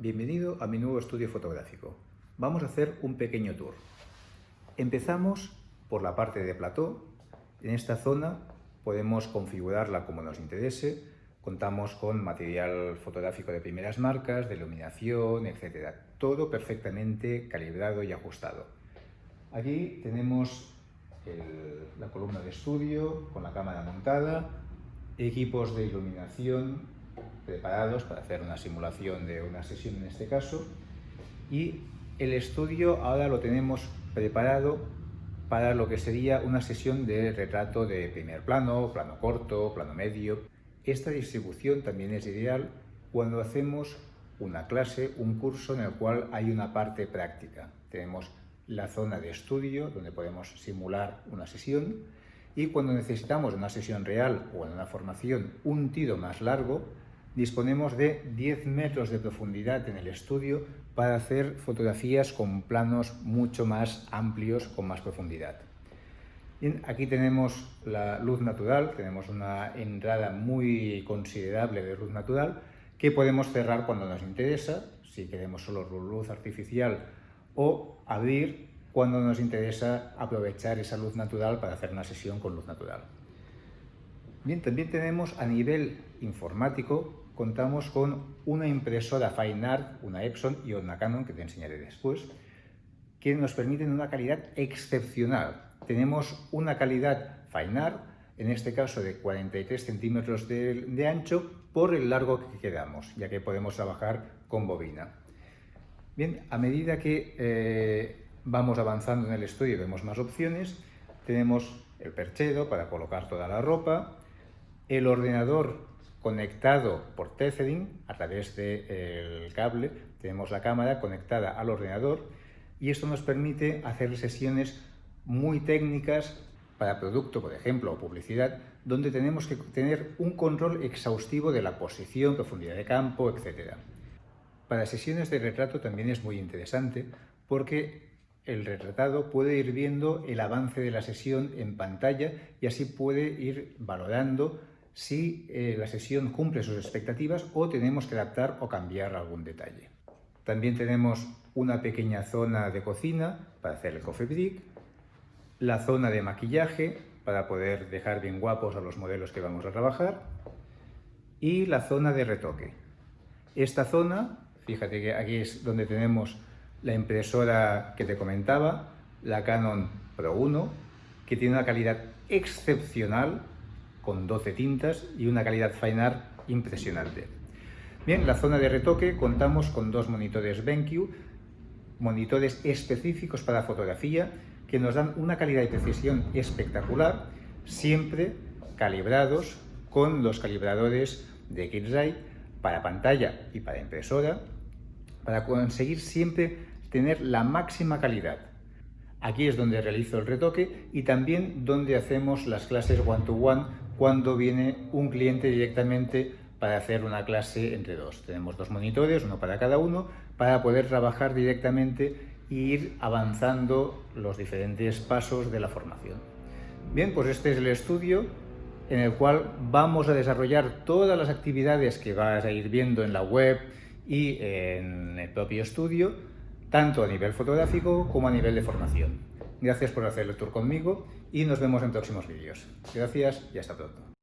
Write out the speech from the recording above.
Bienvenido a mi nuevo estudio fotográfico. Vamos a hacer un pequeño tour. Empezamos por la parte de plató. En esta zona podemos configurarla como nos interese. Contamos con material fotográfico de primeras marcas, de iluminación, etc. Todo perfectamente calibrado y ajustado. Aquí tenemos la columna de estudio con la cámara montada, equipos de iluminación preparados para hacer una simulación de una sesión en este caso y el estudio ahora lo tenemos preparado para lo que sería una sesión de retrato de primer plano, plano corto, plano medio. Esta distribución también es ideal cuando hacemos una clase, un curso en el cual hay una parte práctica. Tenemos la zona de estudio donde podemos simular una sesión y cuando necesitamos una sesión real o en una formación un tiro más largo, disponemos de 10 metros de profundidad en el estudio para hacer fotografías con planos mucho más amplios, con más profundidad. aquí tenemos la luz natural, tenemos una entrada muy considerable de luz natural que podemos cerrar cuando nos interesa, si queremos solo luz artificial, o abrir cuando nos interesa aprovechar esa luz natural para hacer una sesión con luz natural. Bien, también tenemos a nivel informático, contamos con una impresora Fine una Epson y una Canon, que te enseñaré después, que nos permiten una calidad excepcional. Tenemos una calidad Fine en este caso de 43 centímetros de, ancho, por el largo que queramos, ya que podemos trabajar con bobina. Bien, a medida que eh, vamos avanzando en el estudio vemos más opciones, tenemos el perchero para colocar toda la ropa, el ordenador conectado por tethering a través del cable, tenemos la cámara conectada al ordenador y esto nos permite hacer sesiones muy técnicas para producto, por ejemplo, o publicidad, donde tenemos que tener un control exhaustivo de la posición, profundidad de campo, etc. Para sesiones de retrato también es muy interesante porque el retratado puede ir viendo el avance de la sesión en pantalla y así puede ir valorando si eh, la sesión cumple sus expectativas o tenemos que adaptar o cambiar algún detalle. También tenemos una pequeña zona de cocina para hacer el coffee break, la zona de maquillaje para poder dejar bien guapos a los modelos que vamos a trabajar y la zona de retoque. Esta zona, fíjate que aquí es donde tenemos la impresora que te comentaba, la Canon Pro 1, que tiene una calidad excepcional con 12 tintas y una calidad fine art impresionante. Bien, la zona de retoque contamos con dos monitores BenQ, monitores específicos para fotografía que nos dan una calidad y precisión espectacular, siempre calibrados con los calibradores de Kidseye para pantalla y para impresora, para conseguir siempre tener la máxima calidad. Aquí es donde realizo el retoque y también donde hacemos las clases one-to-one cuando viene un cliente directamente para hacer una clase entre dos. Tenemos dos monitores, uno para cada uno, para poder trabajar directamente e ir avanzando los diferentes pasos de la formación. Bien, pues este es el estudio en el cual vamos a desarrollar todas las actividades que vas a ir viendo en la web y en el propio estudio, tanto a nivel fotográfico como a nivel de formación. Gracias por hacer el tour conmigo y nos vemos en próximos vídeos. Gracias y hasta pronto.